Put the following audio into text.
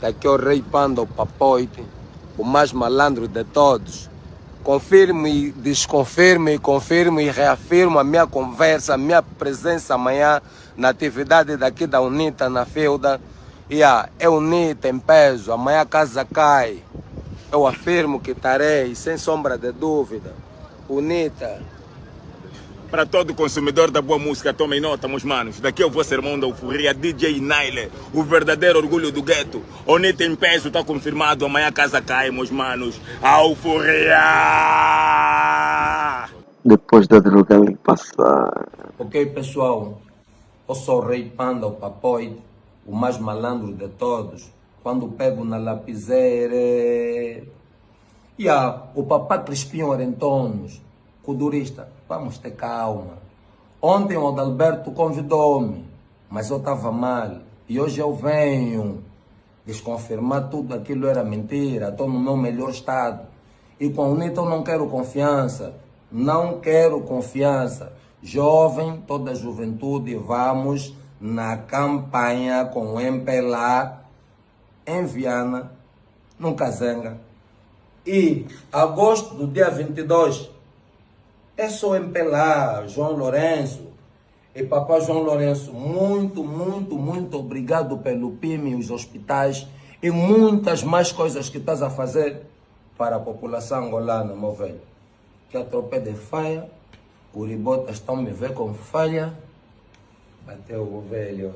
Daqui é o rei Panda, o papoite, o mais malandro de todos. Confirmo e desconfirmo e confirmo e reafirmo a minha conversa, a minha presença amanhã na atividade daqui da UNITA, na Feuda. E a é UNITA em peso, amanhã a casa cai. Eu afirmo que estarei, sem sombra de dúvida. UNITA. Para todo consumidor da boa música, tomem nota, meus manos. Daqui é o vosso irmão da euforia, DJ Naile, o verdadeiro orgulho do gueto. Onita em peso, está confirmado. Amanhã a casa cai, meus manos. A euforia! Depois da droga lhe passar. Ok, pessoal? Eu sou o Rei Panda, o papoide, o mais malandro de todos. Quando pego na lapiseira. E yeah, o papá Crispim Orentonos, cudurista, vamos ter calma. Ontem o Adalberto convidou-me, mas eu estava mal. E hoje eu venho desconfirmar tudo aquilo era mentira. Estou no meu melhor estado. E com o Nito eu não quero confiança. Não quero confiança. Jovem, toda a juventude, vamos na campanha com o MPLA em Viana, no Cazenga. E agosto do dia 22 é só MPLA, João Lourenço. E papai João Lourenço, muito, muito, muito obrigado pelo PIM, os hospitais e muitas mais coisas que estás a fazer para a população angolana, meu velho. Que a tropa de falha, Uribotas estão me ver com falha, bateu o velho.